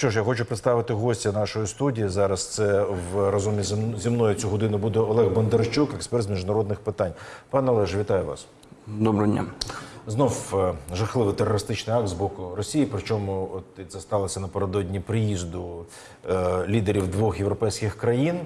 Що ж, я хочу представити гостя нашої студії. Зараз це в разом зі мною цю годину буде Олег Бондарчук, експерт з міжнародних питань. Пане Олеж, вітаю вас. Доброго дня. Знов е, жахливий терористичний акт з боку Росії. Причому от це сталося напередодні приїзду е, лідерів двох європейських країн.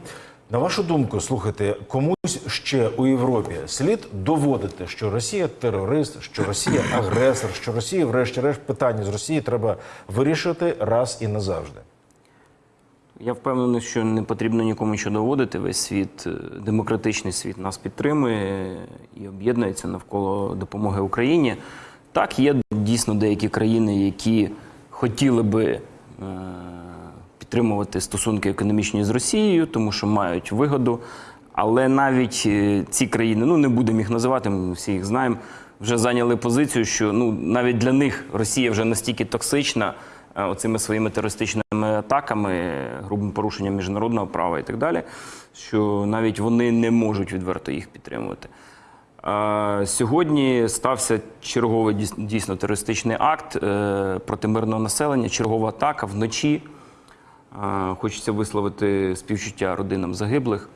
На вашу думку, слухайте, комусь ще у Європі слід доводити, що Росія терорист, що Росія агресор, що Росія, врешті-решт, питання з Росії треба вирішити раз і назавжди. Я впевнений, що не потрібно нікому що доводити. Весь світ, е, демократичний світ нас підтримує і об'єднується навколо допомоги Україні. Так, є дійсно деякі країни, які хотіли би е, підтримувати стосунки економічні з Росією, тому що мають вигоду. Але навіть е, ці країни, ну не будемо їх називати, ми всі їх знаємо, вже зайняли позицію, що ну навіть для них Росія вже настільки токсична е, оцими своїми терористичними атаками, грубим порушенням міжнародного права і так далі, що навіть вони не можуть відверто їх підтримувати. Е, Сьогодні стався черговий дійс- дійсно терористичний акт проти мирного населення, чергова атака вночі. Хочеться висловити співчуття родинам загиблих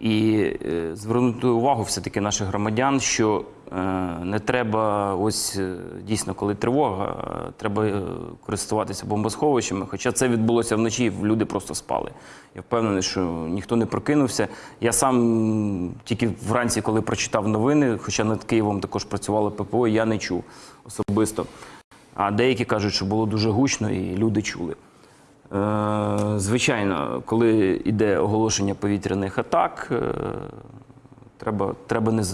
і е, звернути увагу все-таки наших громадян, що е, не треба, ось е, дійсно, коли тривога, треба користуватися бомбосховищами. Хоча це відбулося вночі, люди просто спали. Я впевнений, що ніхто не прокинувся. Я сам тільки вранці, коли прочитав новини, хоча над Києвом також працювало ППО, я не чув особисто. А деякі кажуть, що було дуже гучно, і люди чули. Е, Звичайно, коли йде оголошення повітряних атак, е, треба, треба не, е,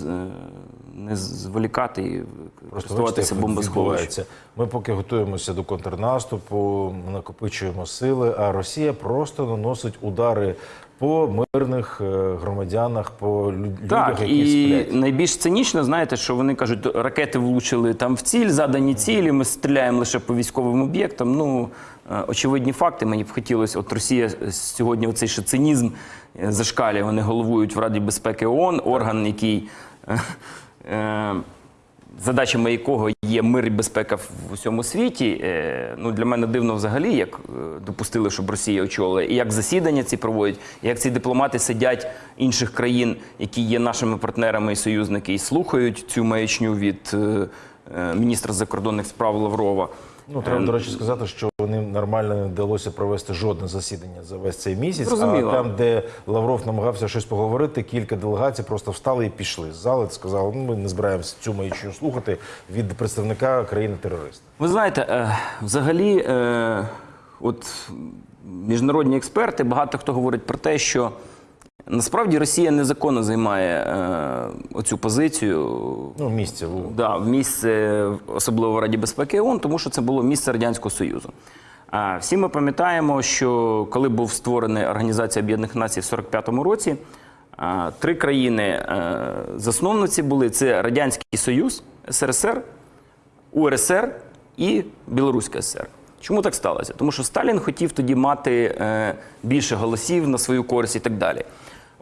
не зволікати і користуватися бомбосховищем. Ми поки готуємося до контрнаступу, накопичуємо сили, а Росія просто наносить удари по мирних громадянах, по лю- Так, людях, які і сплять. найбільш цинічно, знаєте, що вони кажуть, ракети влучили там в ціль, задані цілі, ми стріляємо лише по військовим об'єктам. Ну, очевидні факти. Мені б хотілося, от Росія сьогодні оцей ще цинізм е, зашкалює. Вони головують в Раді безпеки ООН, орган, який. е, е, задачами якого є мир і безпека в усьому світі. Е, Ну, для мене дивно взагалі, як е, допустили, щоб Росія очолила, і як засідання ці проводять, як ці дипломати сидять інших країн, які є нашими партнерами і союзники, і слухають цю маячню від е, е, міністра закордонних справ Лаврова. Ну, треба, до речі, сказати, що вони нормально не вдалося провести жодне засідання за весь цей місяць. Зрозуміло. А там, де Лавров намагався щось поговорити, кілька делегацій просто встали і пішли з зали. Сказали, ну ми не збираємося цю маячню слухати від представника країни-терориста. Ви знаєте, е, взагалі, е, от міжнародні експерти, багато хто говорить про те, що насправді Росія незаконно займає е, оцю позицію. Ну, місце в Да, в місце, особливо в Раді безпеки ООН, тому що це було місце Радянського Союзу. А всі ми пам'ятаємо, що коли був створений Організація Об'єднаних Націй в 45-му році, а, три країни е, засновниці були: це Радянський Союз, СРСР, УРСР і Білоруська СР. Чому так сталося? Тому що Сталін хотів тоді мати е, більше голосів на свою користь і так далі.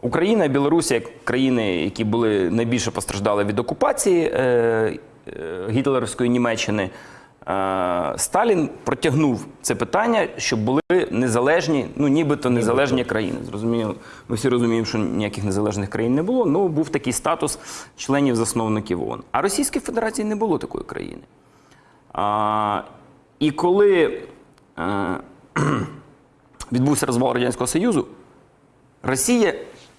Україна і Білорусь, як країни, які були найбільше постраждали від окупації е, е, гітлерівської Німеччини, е, Сталін протягнув це питання, щоб були незалежні, ну нібито незалежні країни. Зрозуміло, ми всі розуміємо, що ніяких незалежних країн не було. але був такий статус членів-засновників ООН. А Російській Федерації не було такої країни. А, і коли е, відбувся розвал Радянського Союзу, Росія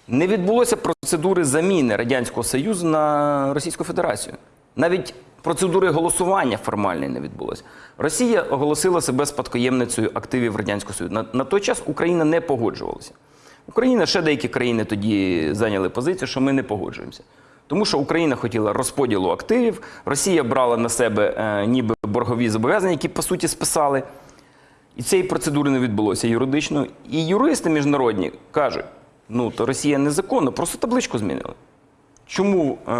не відбулося процедури заміни Радянського Союзу на Російську Федерацію. Навіть процедури голосування формальної не відбулося. Росія оголосила себе спадкоємницею активів Радянського Союзу. На, на той час Україна не погоджувалася. Україна, ще деякі країни тоді зайняли позицію, що ми не погоджуємося. Тому що Україна хотіла розподілу активів, Росія брала на себе е, ніби боргові зобов'язання, які по суті списали. І цієї процедури не відбулося юридично. І юристи міжнародні кажуть: ну то Росія незаконно, просто табличку змінили. Чому е,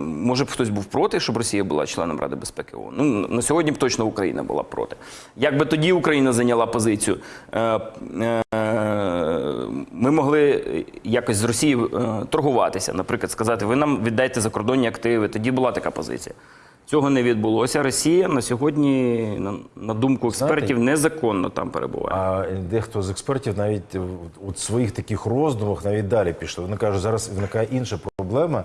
може б хтось був проти, щоб Росія була членом Ради безпеки ООН? Ну на сьогодні б точно Україна була проти. Як би тоді Україна зайняла позицію? Е, е, ми могли якось з Росією е, торгуватися, наприклад, сказати, ви нам віддайте закордонні активи. Тоді була така позиція. Цього не відбулося. Росія на сьогодні, на, думку експертів, незаконно там перебуває. А дехто з експертів навіть у своїх таких роздумах навіть далі пішли. Вони кажуть, зараз виникає інша проблема.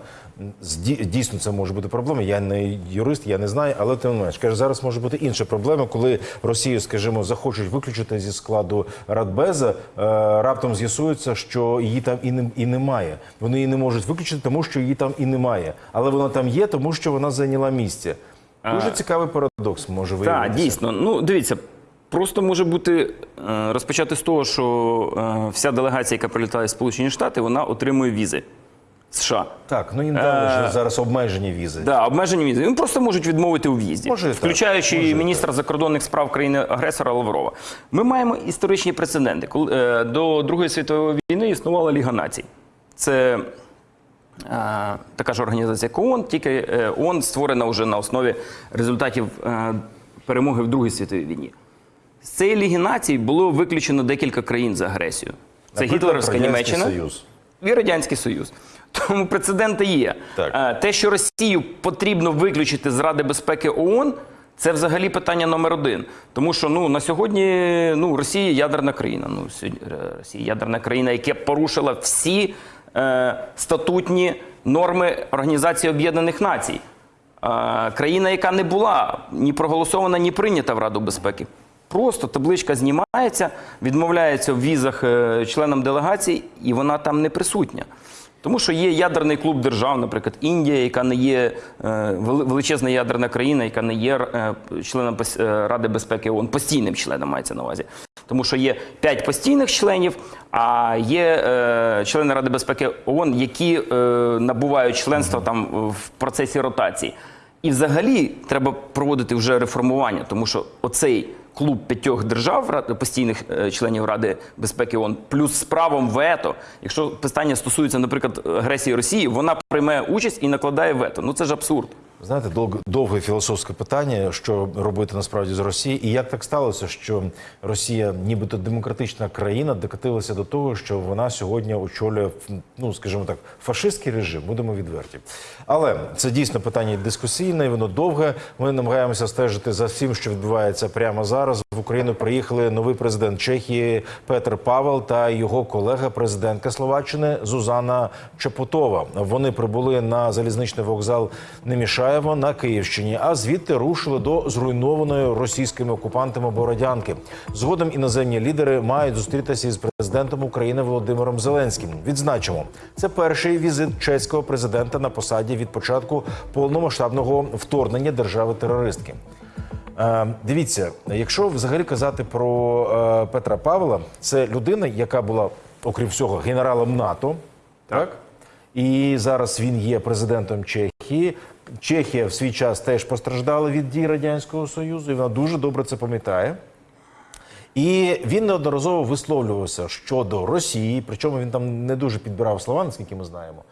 Дійсно, це може бути проблема. Я не юрист, я не знаю, але тим не менш каже, зараз може бути інша проблема, коли Росію, скажімо, захочуть виключити зі складу Радбеза. е, Раптом з'ясується, що її там і не і немає. Вони її не можуть виключити, тому що її там і немає. Але вона там є, тому що вона зайняла місце. Дуже цікавий парадокс може виявитися. Так, дійсно. Ну, дивіться, просто може бути е, розпочати з того, що е, вся делегація, яка прилітає в Сполучені Штати, вона отримує візи США. Так, ну їм дали ж зараз обмежені візи. Да, обмежені візи. Вони просто можуть відмовити у в'їзді, Може і так, включаючи може і міністра закордонних справ країни-агресора Лаврова. Ми маємо історичні прецеденти. Коли е, до Другої світової війни існувала Ліга націй. Це е, така ж організація, як ООН, тільки е, ООН створена вже на основі результатів е, перемоги в Другій світовій війні. З цієї Ліги націй було виключено декілька країн за агресію. Це Наприклад, Гітлерівська Радянський Німеччина Союз. і Радянський Союз. Тому прецеденти є. Так. Е, Те, що Росію потрібно виключити з Ради безпеки ООН, це взагалі питання номер один. Тому що ну, на сьогодні ну, Росія ядерна країна. Ну, сьогодні, е, Росія ядерна країна, яка порушила всі е, статутні норми Організації Об'єднаних Націй. Е, країна, яка не була ні проголосована, ні прийнята в Раду безпеки. Просто табличка знімається, відмовляється в візах е, членам делегації, і вона там не присутня. Тому що є ядерний клуб держав, наприклад, Індія, яка не є е, величезна ядерна країна, яка не є е, членом е, Ради безпеки ООН, постійним членом мається на увазі. Тому що є п'ять постійних членів, а є члени Ради безпеки ООН, які набувають членства там в процесі ротації. І взагалі треба проводити вже реформування, тому що оцей клуб п'ятьох держав, постійних е, членів Ради безпеки ООН, плюс з правом вето, якщо питання стосується, наприклад, агресії Росії, вона приймає участь і накладає вето. Ну це ж абсурд. Знаєте, довге, довге філософське питання, що робити насправді з Росією, і як так сталося, що Росія, нібито демократична країна, докотилася до того, що вона сьогодні очолює, ну скажімо так, фашистський режим. Будемо відверті. Але це дійсно питання дискусійне, воно довге. Ми намагаємося стежити за всім, що відбувається прямо зараз. В Україну приїхали новий президент Чехії Петр Павел та його колега, президентка Словаччини Зузана Чепотова. Вони прибули на залізничний вокзал Немішаєво на Київщині, а звідти рушили до зруйнованої російськими окупантами Бородянки. Згодом іноземні лідери мають зустрітися із президентом України Володимиром Зеленським. Відзначимо, це перший візит чеського президента на посаді від початку повномасштабного вторгнення держави-терористки. Е, дивіться, якщо взагалі казати про е, Петра Павла, це людина, яка була, окрім всього, генералом НАТО, так. І зараз він є президентом Чехії. Чехія в свій час теж постраждала від дій Радянського Союзу, і вона дуже добре це пам'ятає. І він неодноразово висловлювався щодо Росії, причому він там не дуже підбирав слова, наскільки ми знаємо.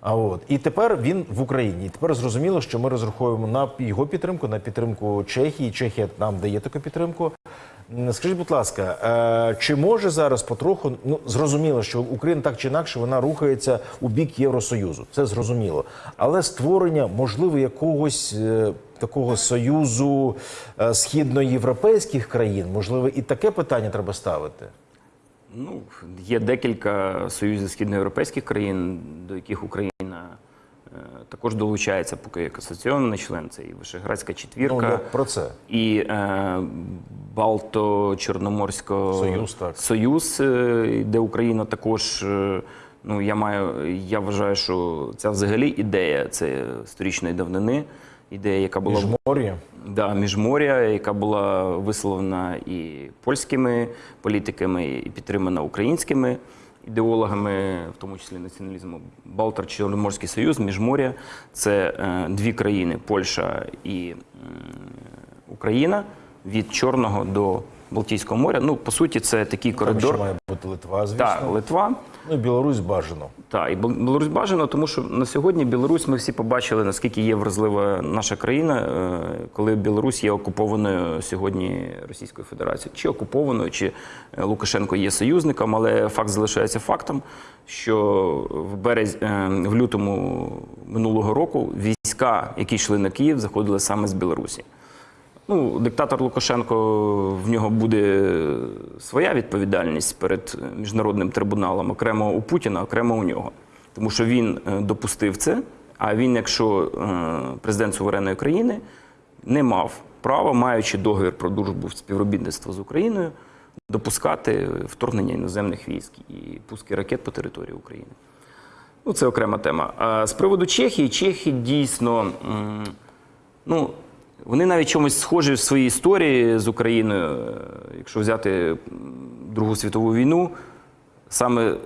А от і тепер він в Україні. І тепер зрозуміло, що ми розраховуємо на його підтримку, на підтримку Чехії. Чехія нам дає таку підтримку. М, Скажіть, будь ласка, е, чи може зараз потроху ну зрозуміло, що Україна так чи інакше вона рухається у бік Євросоюзу? Це зрозуміло, але створення можливо якогось е, такого союзу е, східноєвропейських країн, можливо, і таке питання треба ставити. Ну, є декілька союзів східноєвропейських країн, до яких Україна е, також долучається, поки як асоційований член. Це і Вишеградська Ну четвірка, я про це. і е, Балто-Чорноморсько Союз, так. Союз, е, де Україна також. е, Ну, я маю, я вважаю, що ця взагалі ідея це сторічної давнини. Ідея, яка була Міжмор'я. Да, міжморя, яка була висловлена і польськими політиками, і підтримана українськими ідеологами, в тому числі націоналізму. Балтар Чорноморський Союз, міжморя це е, дві країни Польща і Україна від Чорного до Балтійського моря. Ну, по суті, це такий Там коридор. ще має бути Литва, звісно. Так, Литва. Ну і Білорусь бажано. Так, і Білорусь бажано, тому що на сьогодні Білорусь ми всі побачили, наскільки є вразлива наша країна, е, коли Білорусь є окупованою сьогодні Російською Федерацією. Чи окупованою, чи е, Лукашенко є союзником, але факт залишається фактом, що в березні, в лютому минулого року війська, які йшли на Київ, заходили саме з Білорусі. Ну, диктатор Лукашенко в нього буде своя відповідальність перед міжнародним трибуналом, окремо у Путіна, окремо у нього. Тому що він е, допустив це. А він, якщо е, президент суверенної країни, не мав права, маючи договір про дружбу співробітництво з Україною, допускати вторгнення іноземних військ і пуски ракет по території України. Ну, це окрема тема. А з приводу Чехії, чехи дійсно, ну, вони навіть чомусь схожі в своїй історії з Україною. Якщо взяти Другу світову війну, саме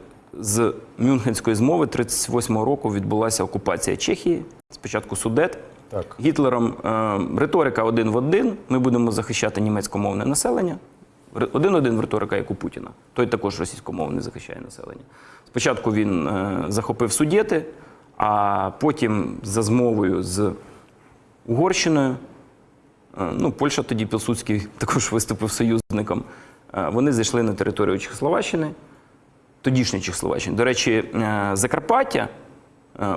з Мюнхенської змови 38-го року відбулася окупація Чехії, спочатку Судет. Так. Гітлером е, риторика один в один. Ми будемо захищати німецькомовне населення. Один-один в риторика, як у Путіна. Той також російськомовний захищає населення. Спочатку він е, захопив Судєти, а потім за змовою з Угорщиною. Е, Ну, Польща тоді Пілсудський також виступив союзником. е, Вони зайшли на територію Чехословаччини, тодішньої Чехословаччини. До речі, е, Закарпаття,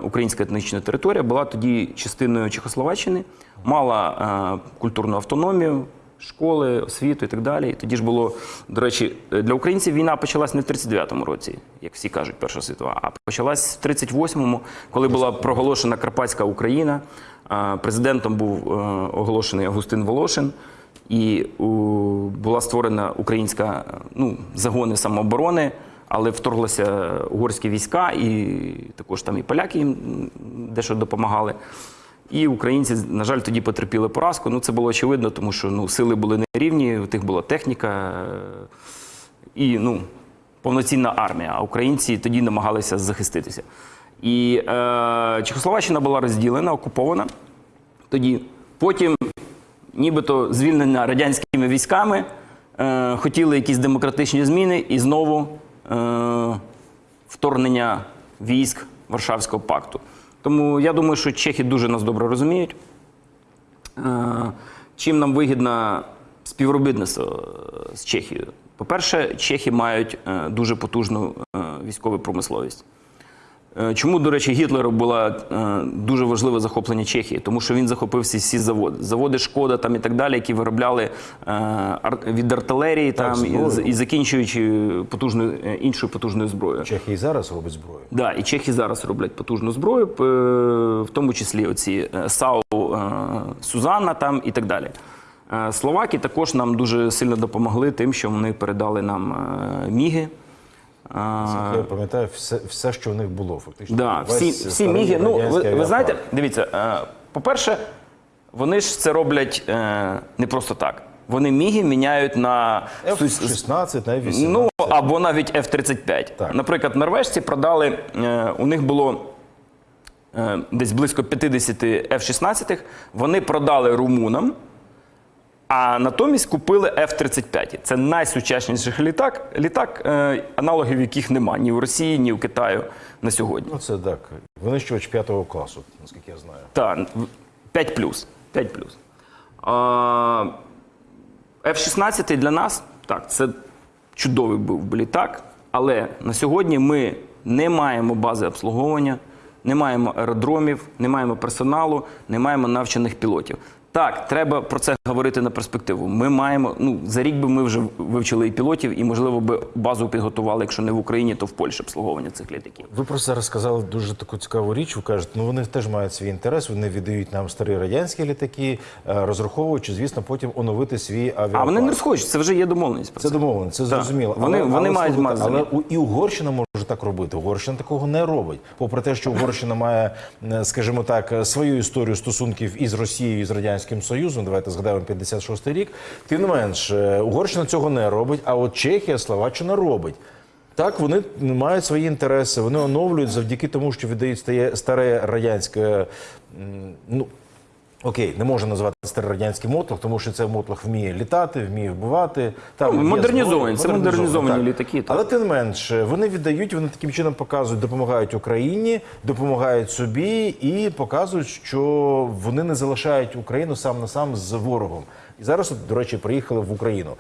українська етнічна територія, була тоді частиною Чехословаччини, мала культурну автономію, школи, освіту і так далі. Тоді ж було, до речі, для українців війна почалась не в 39-му році, як всі кажуть, Перша світова, а почалась в 38-му, коли була проголошена Карпатська Україна. Президентом був е, оголошений Августин Волошин. І була створена українська ну, загони самооборони, але вторглися угорські війська, і також там і поляки їм дещо допомагали. І українці, на жаль, тоді потерпіли поразку. Ну, це було очевидно, тому що ну, сили були нерівні, у тих була техніка е, і ну, повноцінна армія. А українці тоді намагалися захиститися. І е, Чехословаччина була розділена, окупована тоді. Потім нібито звільнена радянськими військами, е, хотіли якісь демократичні зміни і знову е, вторгнення військ Варшавського пакту. Тому я думаю, що чехи дуже нас добре розуміють. Е, чим нам вигідно співробітництво е, з Чехією? По-перше, чехи мають е, дуже потужну е, військову промисловість. Е, Чому, до речі, Гітлеру було е, дуже важливе захоплення Чехії? Тому що він захопив всі, всі заводи. Заводи Шкода там і так далі, які виробляли е, від артилерії там, і, і закінчуючи потужною, іншою потужною зброєю. Чехія і зараз робить зброю. Да, і чехи зараз роблять потужну зброю, в тому числі оці САУ Сузанна там і так далі. Словаки також нам дуже сильно допомогли тим, що вони передали нам міги. Е, Я пам'ятаю все, все, що в них було, фактично. Да, Весь всі, всі міги. Ну, ви, ви знаєте, дивіться, е, по-перше, вони ж це роблять е, не просто так. Вони міги міняють на F-16, на F-18. Ну або навіть F-35. Так. Наприклад, норвежці продали, е, у них було десь близько 50 F-16, вони продали румунам, а натомість купили F-35. Це найсучасніший літак, літак е, аналогів яких нема ні в Росії, ні в Китаю на сьогодні. Ну, це так. Винищувач п'ятого класу, наскільки я знаю. Так, 5 плюс. 5 плюс. F-16 для нас, так, це чудовий був би літак, але на сьогодні ми не маємо бази обслуговування, не маємо аеродромів, не маємо персоналу, не маємо навчених пілотів. Так, треба про це говорити на перспективу. Ми маємо, ну, за рік би ми вже вивчили і пілотів, і, можливо, би базу підготували, якщо не в Україні, то в Польщі обслуговування цих літаків. Ви просто зараз сказали дуже таку цікаву річ. Ви кажете, ну вони теж мають свій інтерес, вони віддають нам старі радянські літаки, е, розраховуючи, звісно, потім оновити свій авіапарк. А вони не розходять, це вже є домовленість про Це домовлено, це зрозуміло. Вони- вони мають мати але і Угорщина може так робити. Угорщина такого не робить. Попри те, що Угорщина має, е, скажімо так, е, свою історію стосунків із Росією і з радянським Союзом. Давайте згадаємо 56-й рік. Тим не менш, е, Угорщина цього не робить. А от Чехія, Словаччина робить. Так, вони мають свої інтереси, вони оновлюють завдяки тому, що віддають старе радянське. Ну окей, не можна назвати старий радянський мотлох, тому що це мотлох вміє літати, вміє вбивати. Там Ну, модернізовані, це модернізовані так. літаки, так. Але тим менш, вони віддають, вони таким чином показують, допомагають Україні, допомагають собі і показують, що вони не залишають Україну сам на сам з ворогом. І зараз, до речі, приїхали в Україну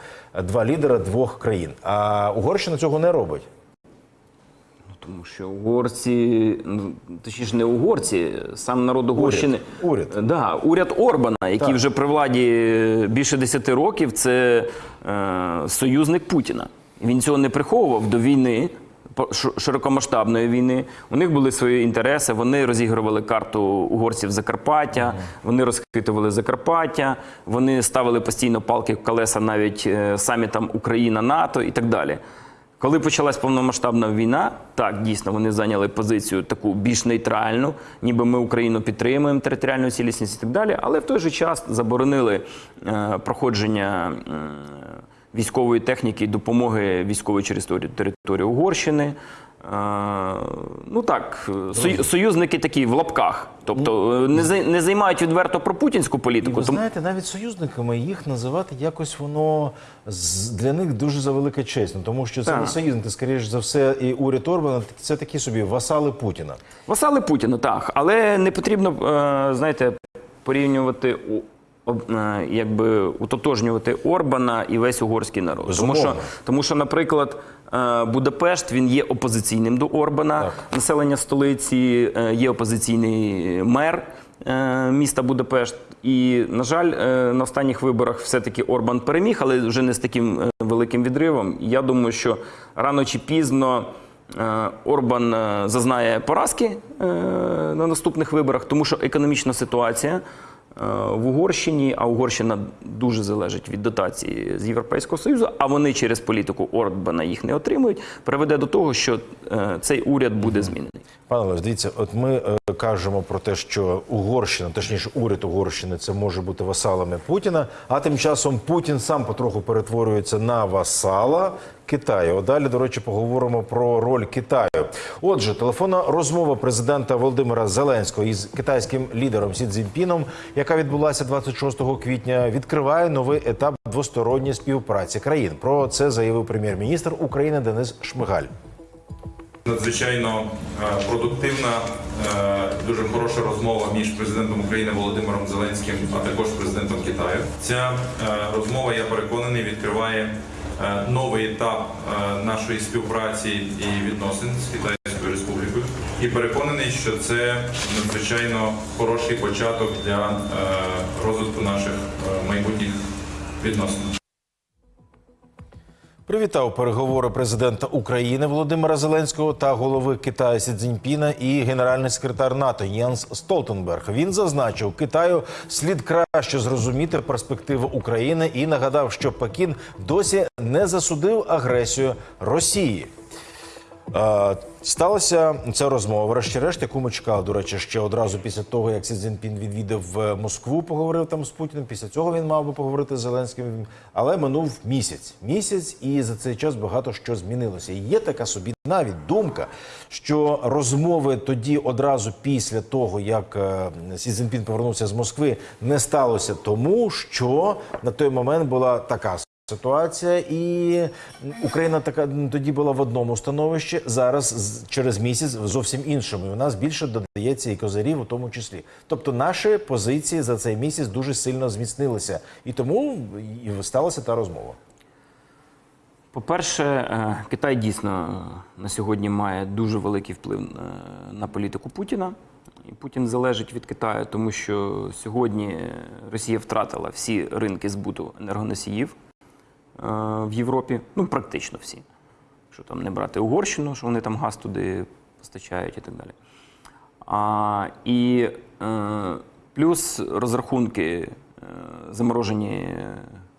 два лідера двох країн. А Угорщина цього не робить. Тому що угорці, ну точніше не угорці, сам народ Угорщини. Уряд. Е, Да, уряд Орбана, який Так. вже при владі більше 10 років, це е, союзник Путіна. Він цього не приховував до війни. Широкомасштабної війни у них були свої інтереси. Вони розігрували карту угорців Закарпаття, вони розхитували Закарпаття, вони ставили постійно палки в колеса навіть е, самітам Україна, НАТО і так далі. Коли почалась повномасштабна війна, так дійсно вони зайняли позицію таку більш нейтральну, ніби ми Україну підтримуємо територіальну цілісність і так далі. Але в той же час заборонили е, проходження е, військової техніки і допомоги військової через територію Угорщини. Ну так, сою- союзники такі в лапках, тобто е, не не займають відверто про путінську І політику. ви знаєте, навіть союзниками їх називати якось воно для них дуже завелика честь. Ну, тому що це не союзники, скоріш за все, і уряд Орбана це такі собі васали Путіна. Васали Путіна, так. Але не потрібно, е, знаєте, порівнювати, якби утотожнювати Орбана і весь угорський народ. Тому що, тому що, наприклад, е, Будапешт він є опозиційним до Орбана, Так. населення столиці е, є опозиційний мер. е, Міста Будапешт, і на жаль, е, на останніх виборах все-таки Орбан переміг, але вже не з таким е, великим відривом. Я думаю, що рано чи пізно Е, Орбан е, зазнає поразки е, на наступних виборах, тому що економічна ситуація е, в Угорщині, а Угорщина дуже залежить від дотації з Європейського Союзу, а вони через політику Орбана їх не отримують, приведе до того, що е, цей уряд буде змінений. Пане Олеж, дивіться, от ми е, кажемо про те, що Угорщина, точніше, уряд Угорщини, це може бути васалами Путіна. А тим часом Путін сам потроху перетворюється на васала Китаю. Далі, до речі, поговоримо про роль Китаю. Отже, телефонна розмова президента Володимира Зеленського із китайським лідером Сі Цзіньпіном, яка відбулася 26 квітня, відкриває новий етап двосторонньої співпраці країн. Про це заявив прем'єр-міністр України Денис Шмигаль. Надзвичайно е, продуктивна, е, дуже хороша розмова між президентом України Володимиром Зеленським, а також президентом Китаю. Ця е, розмова, я переконаний, відкриває новий етап е, нашої співпраці і відносин з Китайською Республікою. І переконаний, що це надзвичайно хороший початок для е, розвитку наших е, майбутніх відносин. Привітав переговори президента України Володимира Зеленського та голови Китаю Сі Цзіньпіна і генеральний секретар НАТО Єнс Столтенберг. Він зазначив, Китаю слід краще зрозуміти перспективи України і нагадав, що Пекін досі не засудив агресію Росії. Е, Сталася ця розмова, врешті-решт, яку ми чекали, до речі, ще одразу після того, як Сі Цзіньпін відвідав е, Москву, поговорив там з Путіним. Після цього він мав би поговорити з Зеленським. Але минув місяць. Місяць, і за цей час багато що змінилося. І є така собі навіть думка, що розмови тоді одразу після того, як е, Сі Цзіньпін повернувся з Москви, не сталося тому, що на той момент була така Ситуація і Україна така тоді була в одному становищі. Зараз через місяць в зовсім іншому. І у нас більше додається і козирів, у тому числі. Тобто наші позиції за цей місяць дуже сильно зміцнилися, і тому і сталася та розмова. По-перше, е, Китай дійсно е, на сьогодні має дуже великий вплив е, на політику Путіна. І Путін залежить від Китаю, тому що сьогодні Росія втратила всі ринки збуту енергоносіїв в Європі, ну практично всі. Що там не брати Угорщину, що вони там газ туди постачають і так далі. А, і е, плюс розрахунки, е, заморожені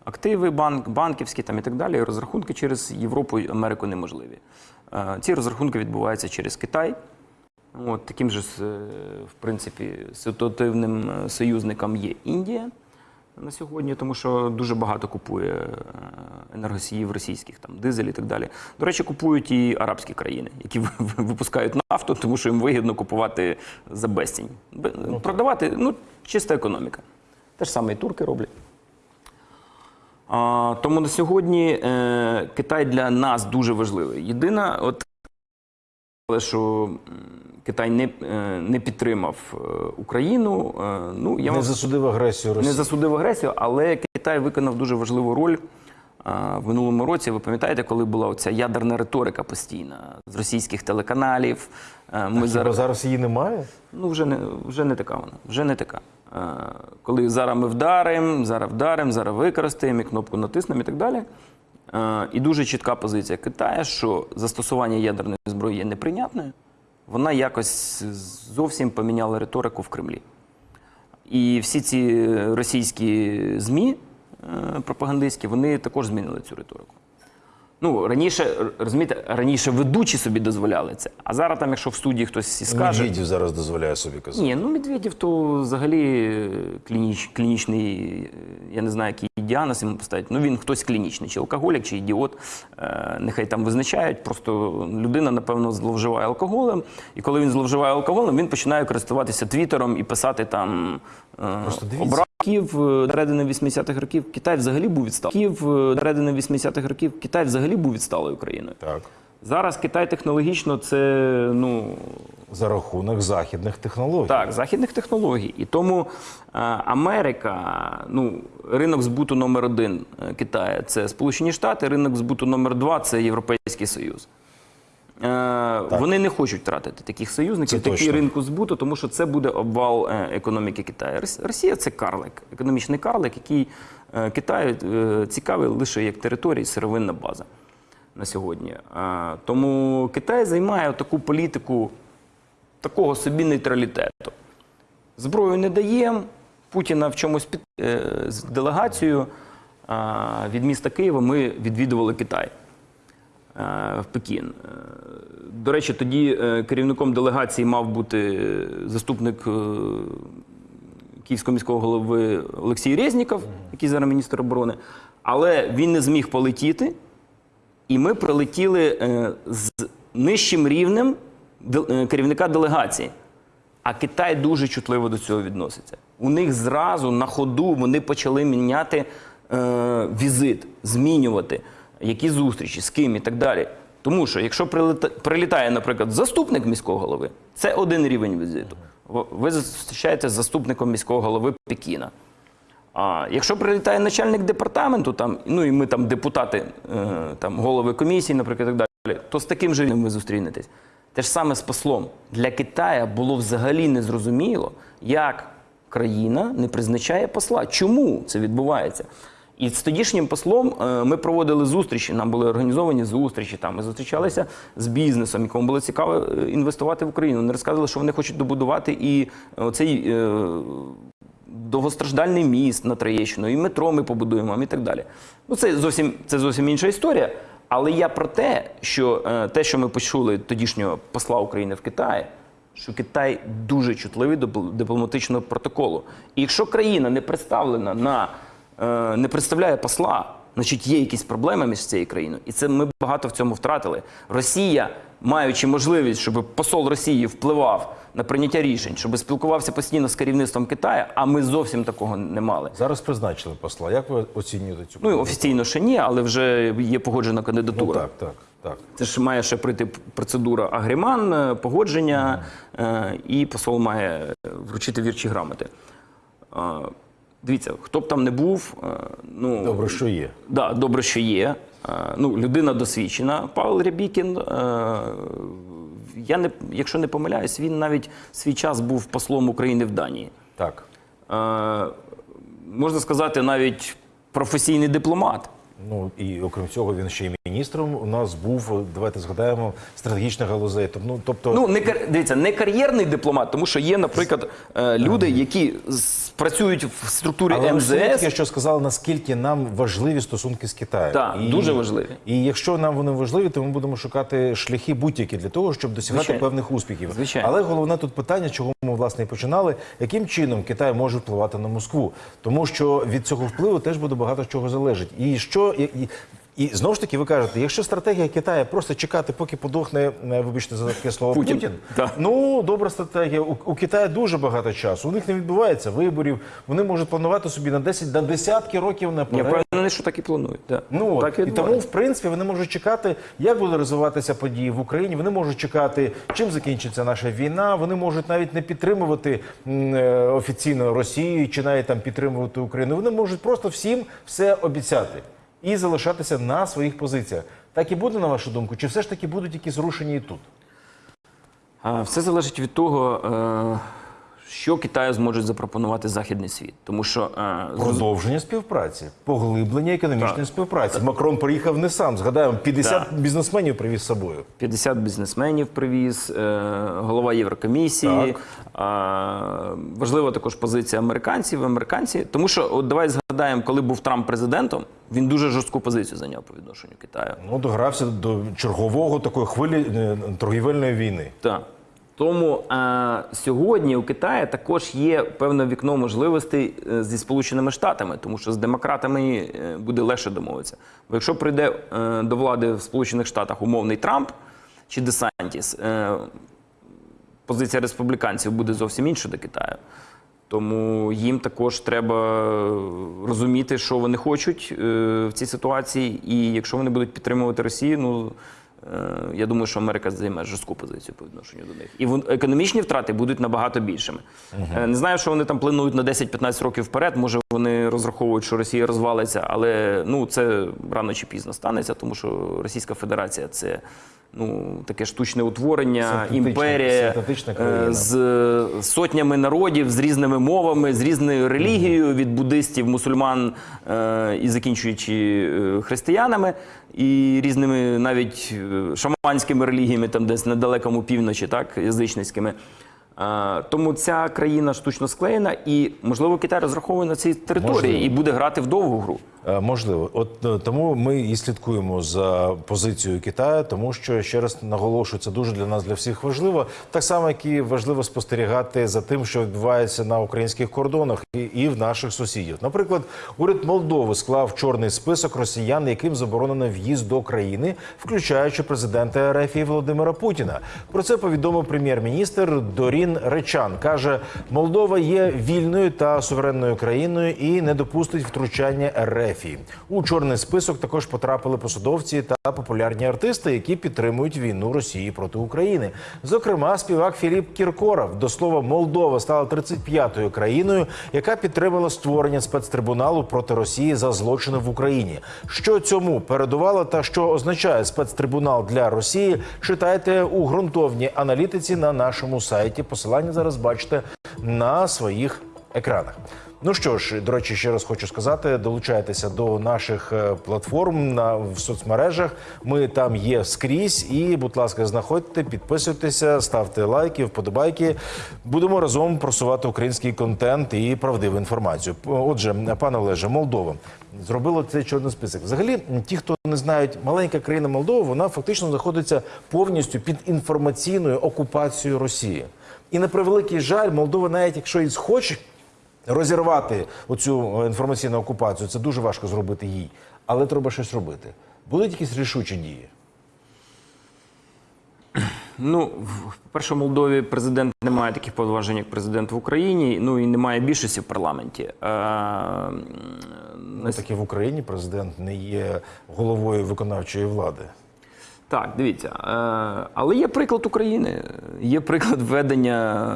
активи, банк, банківські там і так далі. Розрахунки через Європу і Америку неможливі. Е, ці розрахунки відбуваються через Китай. От, таким же, е, в принципі, ситуативним е, союзником є Індія на сьогодні, тому що дуже багато купує е, енергосіїв російських, там дизель і так далі. До речі, купують і арабські країни, які ви- ви- випускають нафту, тому що їм вигідно купувати за безцінь. Продавати ну, чиста економіка. Те ж саме і турки роблять. А, тому на сьогодні е, Китай для нас дуже важливий. Єдина, от що Китай не, е, не підтримав е, Україну. е, Ну, я Не засудив агресію Росії. не засудив агресію, але Китай виконав дуже важливу роль В минулому році ви пам'ятаєте, коли була оця ядерна риторика постійна з російських телеканалів. Ми Хіба зараз зараз її немає? ну вже не вже не така вона. Вже не така. Коли зараз ми вдаримо, зараз вдаримо, зараз використаємо і кнопку натиснемо і так далі. І дуже чітка позиція Китаю, що застосування ядерної зброї є неприйнятною. Вона якось зовсім поміняла риторику в Кремлі. І всі ці російські ЗМІ е, пропагандистські, вони також змінили цю риторику. Ну, раніше, розумієте, раніше ведучі собі дозволяли це. А зараз там, якщо в студії хтось і скаже. Медведєв зараз дозволяє собі казати. Ні, ну Медведєв то взагалі е, клініч, клінічний, е, я не знаю, який діагноз йому поставити. Ну він хтось клінічний, чи алкоголік, чи ідіот. Е, нехай там визначають. Просто людина, напевно, зловживає алкоголем. І коли він зловживає алкоголем, він починає користуватися твіттером і писати там Просто дивіться. Київ середини 80-х років Китай взагалі був відсталий. Київ середини 80-х років Китай взагалі був відсталою країною. Так. Зараз Китай технологічно це ну За рахунок західних технологій. так, західних технологій. І тому е, Америка, ну, ринок збуту номер один е, Китаю це Сполучені Штати, ринок збуту номер два це Європейський Союз. Е, вони не хочуть втратити таких союзників, такі точно. ринку збуту, тому що це буде обвал е, економіки Китаю. Рос- Росія це карлик, економічний карлик, який е, Китаю цікавий лише як територія, і сировинна база на сьогодні. Тому Китай займає таку політику такого собі нейтралітету. Зброю не даємо. Путіна в чомусь під з делегацією від міста Києва ми відвідували Китай в Пекін. Е, До речі, тоді е, керівником делегації мав бути заступник е, київського міського голови Олексій Резніков, який зараз міністр оборони, але він не зміг полетіти. І ми прилетіли е, з нижчим рівнем е, керівника делегації. А Китай дуже чутливо до цього відноситься. У них зразу на ходу вони почали міняти е, візит, змінювати які зустрічі, з ким і так далі. Тому що якщо прилітає, наприклад, заступник міського голови, це один рівень візиту. Ви зустрічаєтеся з заступником міського голови Пекіна. А якщо прилітає начальник департаменту, там, ну і ми там депутати, е, там, голови комісії, наприклад, і так далі, то з таким же ви зустрінетесь. Те ж саме з послом. Для Китая було взагалі незрозуміло, як країна не призначає посла. Чому це відбувається? І з тодішнім послом е, ми проводили зустрічі, нам були організовані зустрічі. Там ми зустрічалися з бізнесом, якому було цікаво е, інвестувати в Україну. Вони розказували, що вони хочуть добудувати і е, довгостраждальний міст на Троєщину, і метро ми побудуємо, і так далі. Ну, це зовсім, це зовсім інша історія. Але я про те, що те, що ми почули тодішнього посла України в Китаї, що Китай дуже чутливий до дипломатичного протоколу. І якщо країна не представлена на не представляє посла, значить є якісь проблеми між цією країною. І це ми багато в цьому втратили. Росія, маючи можливість, щоб посол Росії впливав на прийняття рішень, щоб спілкувався постійно з керівництвом Китаю, а ми зовсім такого не мали. Зараз призначили посла. Як ви оцінюєте цю Ну офіційно ще ні, але вже є погоджена Ну, кандидатура. так, так, так. Це ж має ще пройти процедура агріман, е, погодження, е, і посол має е, вручити вірчі грамоти. Дивіться, хто б там не був, е, ну Добре, що є. Да, добре, що є. Е, Ну, людина досвідчена. Павел Рябікін. е, Я не, якщо не помиляюсь, він навіть свій час був послом України в Данії. Так. Можна сказати, навіть професійний дипломат. Ну і окрім цього, він ще й міністром у нас був. Давайте згадаємо стратегічних галузей. Ну, тобто, Ну, не дивіться, не кар'єрний дипломат, тому що є, наприклад, люди, які з- працюють в структурі Але МЗС. таки, що сказали, наскільки нам важливі стосунки з Китаєм. Так, дуже важливі. І якщо нам вони важливі, то ми будемо шукати шляхи будь-які для того, щоб досягати Звичайно. певних успіхів. Звичайно. Але головне тут питання, чого ми власне і починали, яким чином Китай може впливати на Москву, тому що від цього впливу теж буде багато чого залежить. І що і, і, і знову ж таки, ви кажете, якщо стратегія Китаю просто чекати, поки подохне, вибачте за таке слово Путін. Путін, Так. Ну, добра стратегія. У, у Китаю дуже багато часу. У них не відбувається виборів. Вони можуть планувати собі на 10, на десятки років Я наперед. впевнений, що так і планують. Да. Ну так і тому, в принципі, вони можуть чекати, як будуть розвиватися події в Україні. Вони можуть чекати, чим закінчиться наша війна. Вони можуть навіть не підтримувати м, е, офіційно Росію чи навіть там підтримувати Україну. Вони можуть просто всім все обіцяти. І залишатися на своїх позиціях. Так і буде, на вашу думку, чи все ж таки будуть якісь рушення і тут? Все залежить від того, е, що Китаю зможуть запропонувати західний світ. Тому що е, Продовження співпраці, поглиблення економічної Так. співпраці. Макрон приїхав не сам. Згадаємо, 50 Так. бізнесменів привіз з собою. 50 бізнесменів привіз, е, голова Єврокомісії. Так. А, важлива також позиція американців. Американці, тому що от давай згадаємо, коли був Трамп президентом, він дуже жорстку позицію зайняв по відношенню Китаю. Ну, догрався до чергового такої хвилі е, торгівельної війни. Так. Тому е, сьогодні у Китаї також є певне вікно можливостей е, зі Сполученими Штатами, тому що з демократами е, буде легше домовитися. Бо якщо прийде е, до влади в Сполучених Штатах умовний Трамп чи Десантіс, е, позиція республіканців буде зовсім інша до Китаю. Тому їм також треба розуміти, що вони хочуть в цій ситуації. І якщо вони будуть підтримувати Росію, ну я думаю, що Америка займе жорстку позицію по відношенню до них. І економічні втрати будуть набагато більшими. Угу. Не знаю, що вони там планують на 10-15 років вперед. Може, вони розраховують, що Росія розвалиться, але ну це рано чи пізно станеться, тому що Російська Федерація це. Ну, таке штучне утворення, імперія е, з сотнями народів, з різними мовами, з різною релігією від буддистів, мусульман е, і закінчуючи е, християнами, і різними навіть шаманськими релігіями, там десь на далекому півночі, так, язичницькими. Тому ця країна штучно склеєна, і можливо Китай розраховує на цій території Можливо. і буде грати в довгу гру. Е, Можливо, от е, тому ми і слідкуємо за позицією Китаю, тому що ще раз наголошую, це дуже для нас для всіх важливо. Так само, як і важливо спостерігати за тим, що відбувається на українських кордонах і, і в наших сусідів. Наприклад, уряд Молдови склав чорний список росіян, яким заборонено в'їзд до країни, включаючи президента РФ Володимира Путіна. Про це повідомив прем'єр-міністр Дорін Речан. каже, Молдова є вільною та суверенною країною і не допустить втручання РФ. У чорний список також потрапили посадовці та популярні артисти, які підтримують війну Росії проти України. Зокрема, співак Філіп Кіркоров. До слова, Молдова стала 35-ю країною, яка підтримала створення спецтрибуналу проти Росії за злочини в Україні. Що цьому передувало та що означає спецтрибунал для Росії? Читайте у ґрунтовній аналітиці на нашому сайті. Посилання зараз бачите на своїх екранах. Ну що ж, до речі, ще раз хочу сказати: долучайтеся до наших е, платформ на в соцмережах. Ми там є скрізь. І, будь ласка, знаходьте, підписуйтеся, ставте лайки, вподобайки. Будемо разом просувати український контент і правдиву інформацію. Отже, пане Олеже, Молдова зробила цей чорний список. Взагалі, ті, хто не знають, маленька країна Молдова, вона фактично знаходиться повністю під інформаційною окупацією Росії. І на превеликий жаль, Молдова, навіть якщо і схоче розірвати оцю інформаційну окупацію, це дуже важко зробити їй. Але треба щось робити. Будуть якісь рішучі дії? Ну, в- по-перше, в Молдові президент не має таких повноважень, як президент в Україні, ну і немає більшості в парламенті. Е, м, Ну, так і в Україні президент не є головою виконавчої влади. Так, дивіться. Е, але є приклад України, є приклад введення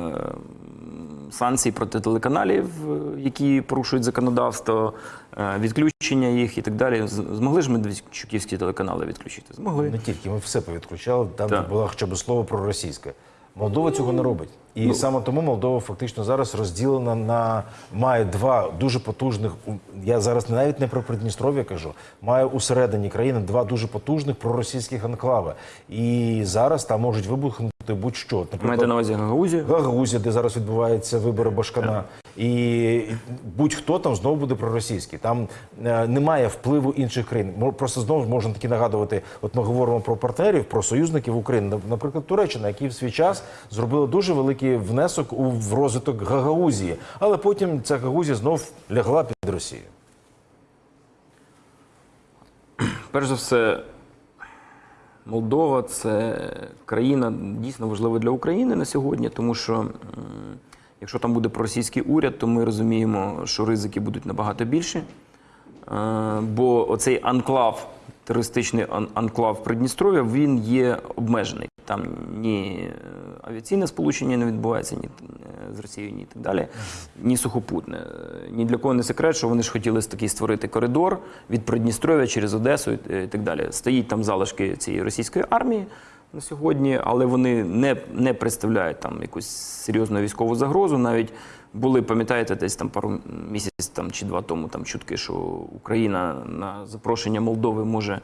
санкцій проти телеканалів, е, які порушують законодавство, е, відключення їх і так далі. Змогли ж ми Медведчуківські телеканали відключити? Змогли. Не тільки ми все повідключали, там Так. було хоча б слово про російське. Молдова цього не робить. І Ну. саме тому Молдова фактично зараз розділена на має два дуже потужних. Я зараз навіть не про Придністров'я кажу, має усередині країни два дуже потужних проросійських анклави. І зараз там можуть вибухнути будь-що. Маєте на увазі Гагаузію? Гагаузія, де зараз відбуваються вибори Башкана, і будь-хто там знову буде проросійський. Там е, немає впливу інших країн. Просто знову можна таки нагадувати. От ми говоримо про партнерів, про союзників України. Наприклад, Туреччина, які в свій час зробила дуже великий внесок у в розвиток Гагаузії, але потім ця Гагаузія знов лягла під Росію. Перш за все, Молдова це країна дійсно важлива для України на сьогодні, тому що якщо там буде проросійський уряд, то ми розуміємо, що ризики будуть набагато більші. Е, Бо оцей анклав, терористичний анклав Придністров'я, він є обмежений. Там ні е, авіаційне сполучення не відбувається, ні е, з Росією, ні так далі, ні сухопутне. Е, Ні для кого не секрет, що вони ж хотіли такий створити коридор від Придністров'я через Одесу і і так далі. Стоїть там залишки цієї російської армії на сьогодні, але вони не, не представляють там якусь серйозну військову загрозу. Навіть були, пам'ятаєте, десь там пару місяців там, чи два тому там чутки, що Україна на запрошення Молдови може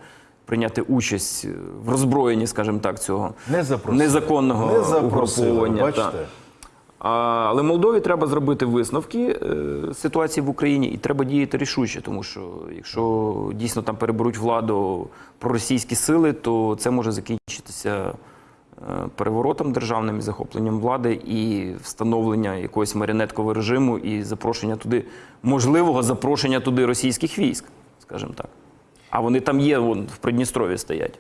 прийняти участь в роззброєнні, скажімо так, цього Не незаконного Не угруповання. бачите? А, але Молдові треба зробити висновки е, ситуації в Україні і треба діяти рішуче, тому що якщо дійсно там переберуть владу проросійські сили, то це може закінчитися е, переворотом державним і захопленням влади і встановлення якогось маріонеткового режиму і запрошення туди, можливого запрошення туди російських військ, скажімо так. А вони там є, вон, в Придністрові стоять.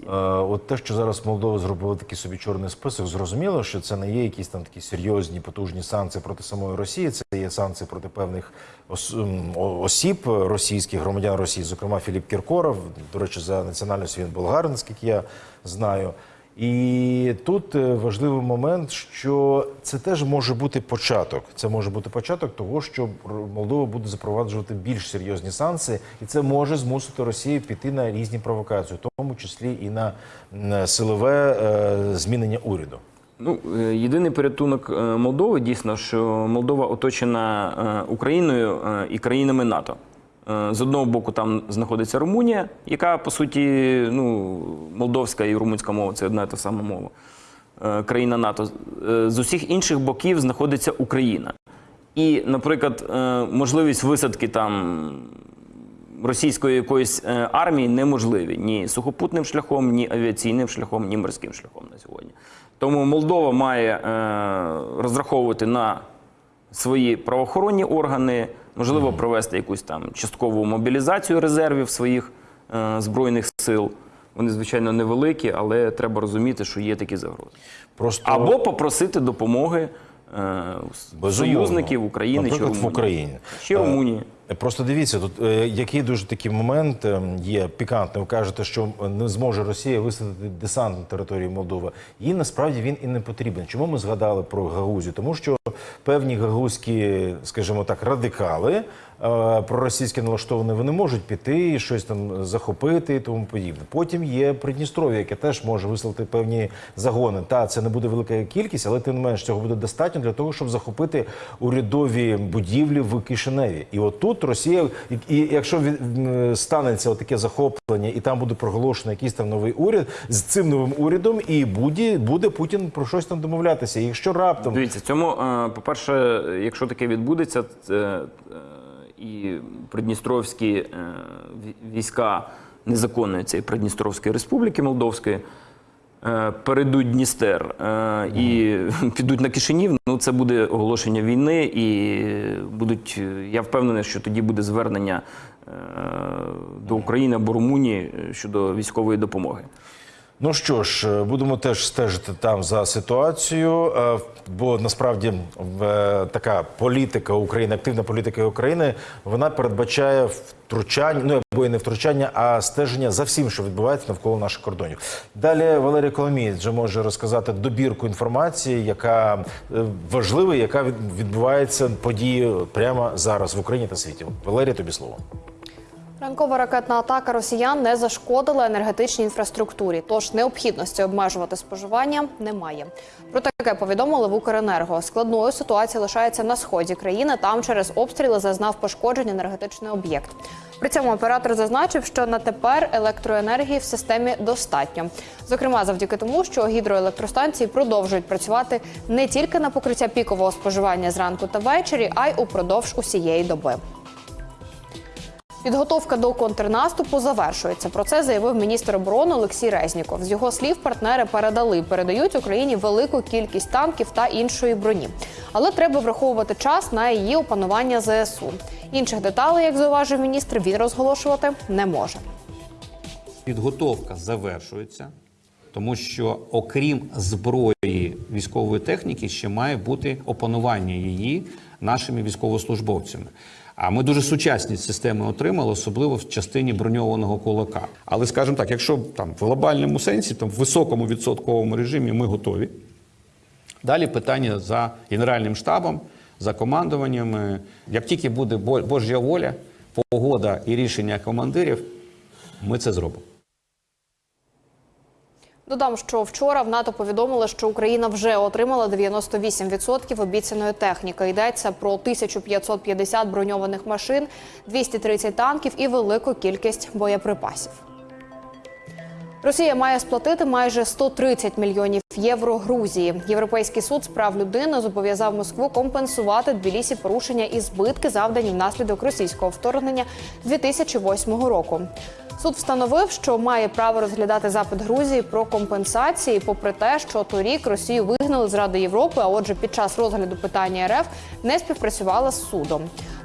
Е, От те, що зараз Молдова зробила такий собі чорний список, зрозуміло, що це не є якісь там такі серйозні потужні санкції проти самої Росії. Це є санкції проти певних ос- осіб російських громадян Росії, зокрема Філіп Кіркоров. До речі, за національністю він болгарин, скільки я знаю. І тут е, важливий момент, що це теж може бути початок. Це може бути початок того, що Молдова буде запроваджувати більш серйозні санкції, і це може змусити Росію піти на різні провокації, в тому числі і на силове е, змінення уряду. Ну, е, єдиний порятунок е, Молдови дійсно, що Молдова оточена е, Україною е, і країнами НАТО. Е, З одного боку, там знаходиться Румунія, яка по суті, ну, молдовська і румунська мова це одна і та сама мова. е, Країна НАТО. Е, З усіх інших боків знаходиться Україна. І, наприклад, можливість висадки там російської якоїсь армії неможливі ні сухопутним шляхом, ні авіаційним шляхом, ні морським шляхом на сьогодні. Тому Молдова має розраховувати на свої правоохоронні органи, можливо, провести якусь там часткову мобілізацію резервів своїх е, збройних сил. Вони, звичайно, невеликі, але треба розуміти, що є такі загрози. Просто Або попросити допомоги е, Безумовно. союзників України чи Наприклад, в Україні. Чи Румунії. Е, Просто дивіться, тут е, який дуже такий момент е, є пікантний. Ви кажете, що не зможе Росія висадити десант на території Молдови. Їй насправді він і не потрібен. Чому ми згадали про Гаузію? Тому що певні гагузькі, скажімо так, радикали е, проросійські налаштовані, вони можуть піти і щось там захопити і тому подібне. Потім є Придністров'я, яке теж може вислати певні загони. Та це не буде велика кількість, але тим не менш цього буде достатньо для того, щоб захопити урядові будівлі в Кишиневі. І от Росія, і- якщо станеться таке захоплення, і там буде проголошено якийсь там новий уряд з цим новим урядом, і буде, буде Путін про щось там домовлятися. Якщо раптом Дивіться, цьому, е, по-перше, якщо таке відбудеться, е, і придністровські е, ві- війська незаконної цієї Придністровської республіки Молдовської е, перейдуть Дністер е, і підуть на Кишинів, ну це буде оголошення війни, і будуть. е, Я впевнений, що тоді буде звернення е, до України або Румунії е, щодо військової допомоги. Ну що ж, е, будемо теж стежити там за ситуацією, е, бо насправді така політика України, активна політика України, вона передбачає втручання, ну або і не втручання, а стеження за всім, що відбувається навколо наших кордонів. Далі Валерій Коломієць вже може розказати добірку інформації, яка е, важлива, яка відбувається події прямо зараз в Україні та світі. Валерій, тобі слово. Ранкова ракетна атака росіян не зашкодила енергетичній інфраструктурі, тож необхідності обмежувати споживання немає. Про таке повідомили в Укренерго. Складною ситуація лишається на сході країни. Там через обстріли зазнав пошкоджень енергетичний об'єкт. При цьому оператор зазначив, що на тепер електроенергії в системі достатньо. Зокрема, завдяки тому, що гідроелектростанції продовжують працювати не тільки на покриття пікового споживання зранку та ввечері, а й упродовж усієї доби. Підготовка до контрнаступу завершується. Про це заявив міністр оборони Олексій Резніков. З його слів, партнери передали передають Україні велику кількість танків та іншої броні. Але треба враховувати час на її опанування ЗСУ. Інших деталей, як зауважив міністр, він розголошувати не може. Підготовка завершується, тому що окрім зброї військової техніки, ще має бути опанування її нашими військовослужбовцями. А ми дуже сучасні системи отримали, особливо в частині броньованого кулака. Але скажімо так, якщо там в глобальному сенсі, там в високому відсотковому режимі ми готові. Далі питання за Генеральним штабом, за командуваннями. Як тільки буде Бо- Божа воля, погода і рішення командирів, ми це зробимо. Додам, що вчора в НАТО повідомили, що Україна вже отримала 98% обіцяної техніки. Йдеться про 1550 броньованих машин, 230 танків і велику кількість боєприпасів. Росія має сплатити майже 130 мільйонів євро Грузії. Європейський суд з прав людини зобов'язав Москву компенсувати Тбілісі порушення і збитки, завдані внаслідок російського вторгнення 2008 року. Суд встановив, що має право розглядати запит Грузії про компенсації, попри те, що торік Росію вигнали з Ради Європи, а отже, під час розгляду питання РФ не співпрацювала з судом.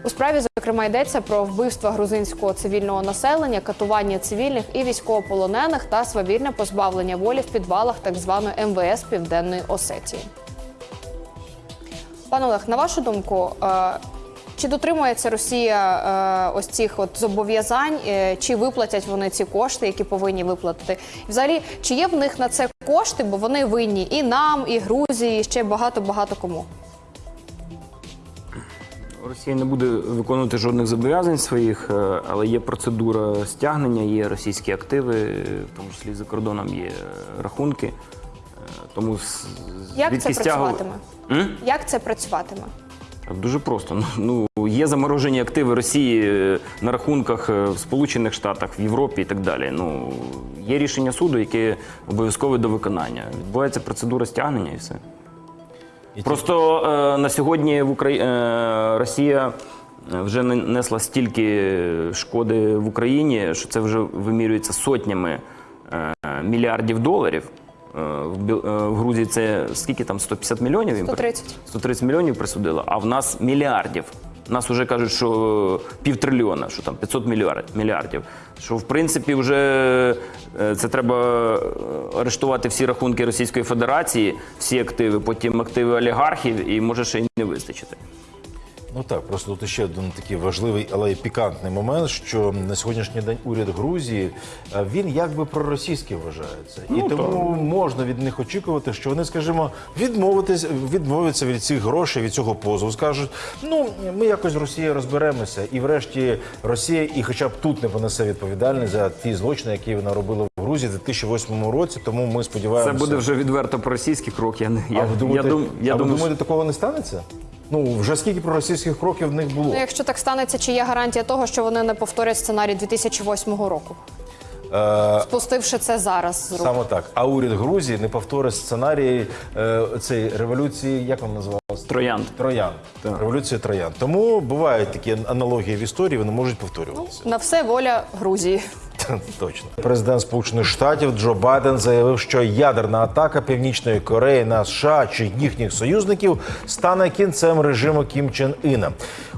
У справі зокрема йдеться про вбивства грузинського цивільного населення, катування цивільних і військовополонених та свавільне позбавлення волі в підвалах так званої МВС Південної Осетії. Пане Олег, на вашу думку, е, чи дотримується Росія е, ось цих от зобов'язань, е, чи виплатять вони ці кошти, які повинні виплатити? І взагалі, чи є в них на це кошти, бо вони винні і нам, і Грузії, і ще багато багато кому? Росія не буде виконувати жодних зобов'язань своїх, е, але є процедура стягнення, є російські активи, е, в тому числі за кордоном є е, рахунки. Тому Як це стягу- працюватиме? М? Як це працюватиме? Дуже просто. Ну є заморожені активи Росії на рахунках в Сполучених Штатах, в Європі і так далі. Ну є рішення суду, яке обов'язкове до виконання. Відбувається процедура стягнення і все. Просто е, на сьогодні в Украї... е, Росія е, вже не- несла стільки шкоди в Україні, що це вже вимірюється сотнями е, мільярдів доларів. Е, в, Грузії це скільки там 150 мільйонів? їм при- 130. 130 мільйонів присудила, а в нас мільярдів. Нас вже кажуть, що півтрильйона, що там 500 мільярд- мільярдів. Що в принципі вже е, це треба е, арештувати всі рахунки Російської Федерації, всі активи, потім активи олігархів, і може ще й не вистачити. Ну так, просто тут ще один такий важливий, але й пікантний момент, що на сьогоднішній день уряд Грузії е, він якби проросійський вважається, і Ну, тому можна від них очікувати, що вони, скажімо, відмовитись, відмовляться від цих грошей, від цього позову. Скажуть, ну ми якось з Росією розберемося, і врешті Росія, і хоча б тут не понесе відповідальність за ті злочини, які вона робила в Грузії в 2008 році. Тому ми Це сподіваємося. буде вже відверто проросійський крок. Я не А я, ви думаєте, я, дум, я а ви думаю, думаєте, такого не станеться? Ну вже скільки проросійських кроків в них було? Ну, якщо так станеться, чи є гарантія того, що вони не повторять сценарій 2008 року, Е, спустивши це зараз з рук? Саме так. А уряд Грузії не повторить сценарій е, цієї революції, як вона називалася? Троянд. Троян. Революція Троян. Тому бувають такі аналогії в історії, вони можуть повторюватися. На все воля Грузії. Точно. Президент Сполучених Штатів Джо Байден заявив, що ядерна атака Північної Кореї на США чи їхніх союзників стане кінцем режиму Кім Чен Іна.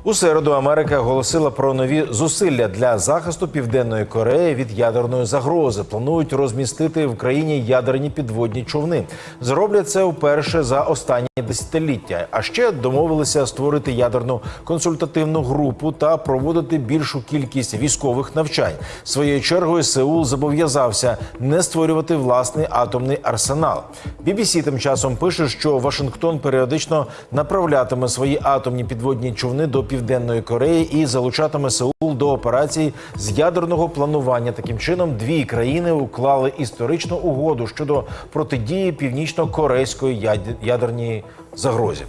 У середу Америка оголосила про нові зусилля для захисту Південної Кореї від ядерної загрози. Планують розмістити в країні ядерні підводні човни. Зроблять це вперше за останні десятиліття. А ще домовилися створити ядерну консультативну групу та проводити більшу кількість військових навчань. Своєю чергою Сеул зобов'язався не створювати власний атомний арсенал. BBC тим часом пише, що Вашингтон періодично направлятиме свої атомні підводні човни до південної Кореї і залучатиме Сеул до операцій з ядерного планування. Таким чином, дві країни уклали історичну угоду щодо протидії північно-корейської ядерній загрозі.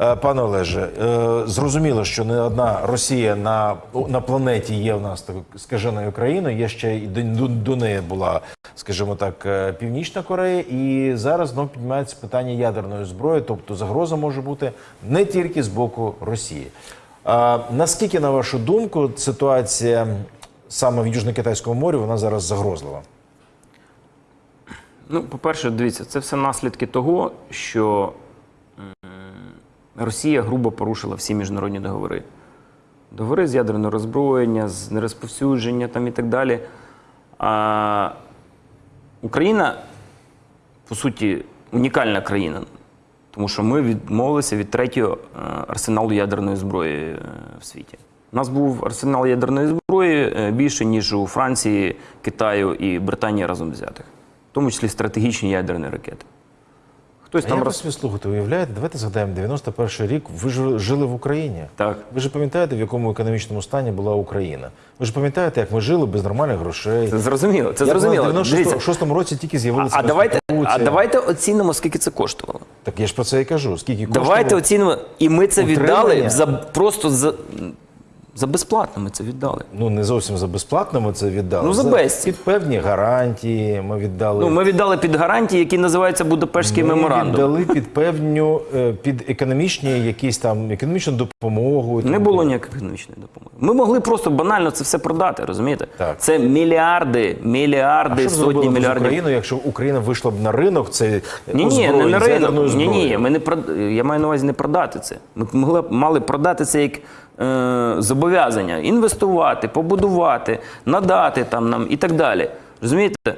Е, Пане Олеже, е, зрозуміло, що не одна Росія на, на планеті є в нас такою скаженою країною. Є ще і до, до, неї була, скажімо так, е, Північна Корея, і зараз знов піднімається питання ядерної зброї, тобто загроза може бути не тільки з боку Росії. А, наскільки, на вашу думку, ситуація саме в Южно-Китайському морі вона зараз загрозлива? Ну, по-перше, дивіться, це все наслідки того, що Росія грубо порушила всі міжнародні договори. Договори з ядерного роззброєння, з нерозповсюдження там і так далі. А Україна, по суті, унікальна країна, тому що ми відмовилися від третього е, арсеналу ядерної зброї е, в світі. У нас був арсенал ядерної зброї е, більше, ніж у Франції, Китаю і Британії разом взятих, в тому числі стратегічні ядерні ракети. Хтось А там ви роз... собі слухайте, уявляєте, давайте згадаємо 91 рік. Ви ж жили в Україні. Так. Ви ж пам'ятаєте, в якому економічному стані була Україна. Ви ж пам'ятаєте, як ми жили без нормальних грошей. Це зрозуміло. Це Як зрозуміло. в Дивіться. 96-му році тільки з'явилися а, давайте, а давайте оцінимо, скільки це коштувало. Так я ж про це і кажу. Скільки коштувало? Давайте оцінимо. І ми це віддали за просто за, за безплатно. Ми це віддали. Ну не зовсім за безплатно ми це віддали. Ну, за безцінь. під певні гарантії. Ми віддали. Ну, ми віддали під гарантії, які називаються Будапештський Ми меморандум. віддали під певню е, під економічні якісь там економічну допомогу. Не було ніякої економічної допомоги. Ми могли просто банально це все продати, розумієте? Так. Це мільярди, А мільярди, що сотні з мільярдів. Україною, якщо Україна вийшла б на ринок, це Ні, ні, не на ринок. Ні, ні, ми не прод... я маю на увазі не продати це. Ми могли б- мали продати це як е, зобов'язання, інвестувати, побудувати, надати там нам і так далі. Розумієте? Е,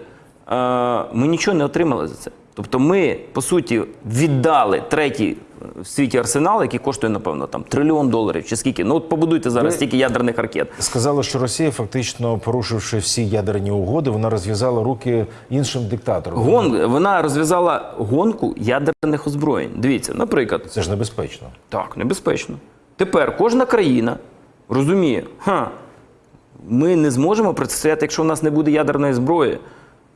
ми нічого не отримали за це. Тобто ми, по суті, віддали третій в світі арсенал, який коштує, напевно, там трильйон доларів чи скільки. Ну от побудуйте зараз Ви- стільки ядерних ракет. Сказали, що Росія, фактично порушивши всі ядерні угоди, вона розв'язала руки іншим диктаторам. Гон, вона розв'язала гонку ядерних озброєнь. Дивіться, наприклад, Це ж небезпечно. Так, небезпечно. Тепер кожна країна розуміє, ха, ми не зможемо протистояти, якщо в нас не буде ядерної зброї.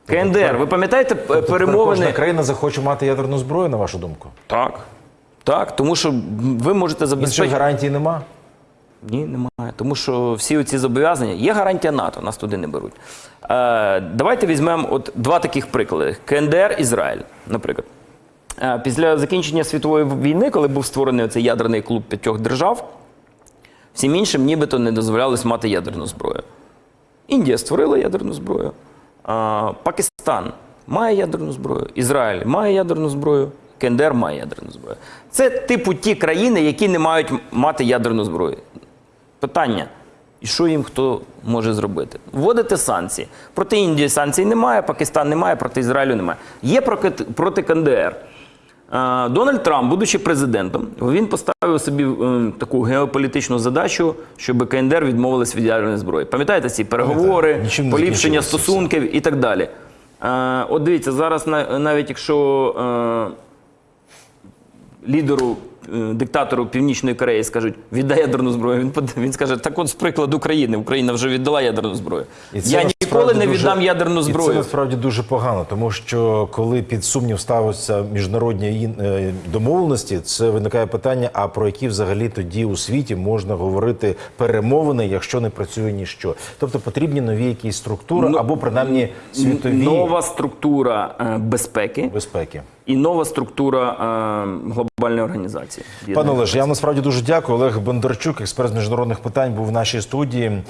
КНДР, ви пам'ятаєте Тобто перемовини? Кожна країна захоче мати ядерну зброю, на вашу думку. Так. Так, тому що ви можете Інших забезпечити. гарантій нема. Ні, немає. Тому що всі оці зобов'язання є гарантія НАТО, нас туди не беруть. Е, давайте візьмемо от два таких приклади: КНДР, Ізраїль, наприклад. Е, після закінчення світової війни, коли був створений цей ядерний клуб п'ятьох держав, всім іншим нібито не дозволялось мати ядерну зброю. Індія створила ядерну зброю. Пакистан має ядерну зброю. Ізраїль має ядерну зброю. КНДР має ядерну зброю. Це типу ті країни, які не мають мати ядерну зброю. Питання. І що їм хто може зробити? Вводити санкції. Проти Індії санкцій немає, Пакистан немає, проти Ізраїлю немає. Є проти КНДР. Дональд Трамп, будучи президентом, він поставив собі е, таку геополітичну задачу, щоб КНДР відмовилась від ядерної зброї. Пам'ятаєте ці переговори, Нічим поліпшення стосунків і так далі. От дивіться, зараз навіть якщо е, лідеру, е, диктатору Північної Кореї скажуть, віддай ядерну зброю. Він він скаже, так от з прикладу України. Україна вже віддала ядерну зброю. І це Я ніколи не дуже- віддам ядерну І це насправді дуже погано, тому що коли під сумнів ставиться міжнародні е, домовленості, це виникає питання: а про які взагалі тоді у світі можна говорити перемовини, якщо не працює ніщо? Тобто потрібні нові якісь структури Ну, або принаймні світові Нова структура е, безпеки безпеки. і нова структура е, глобальної організації. Пане Олеж, я вам насправді дуже дякую. Олег Бондарчук, експерт з міжнародних питань, був в нашій студії.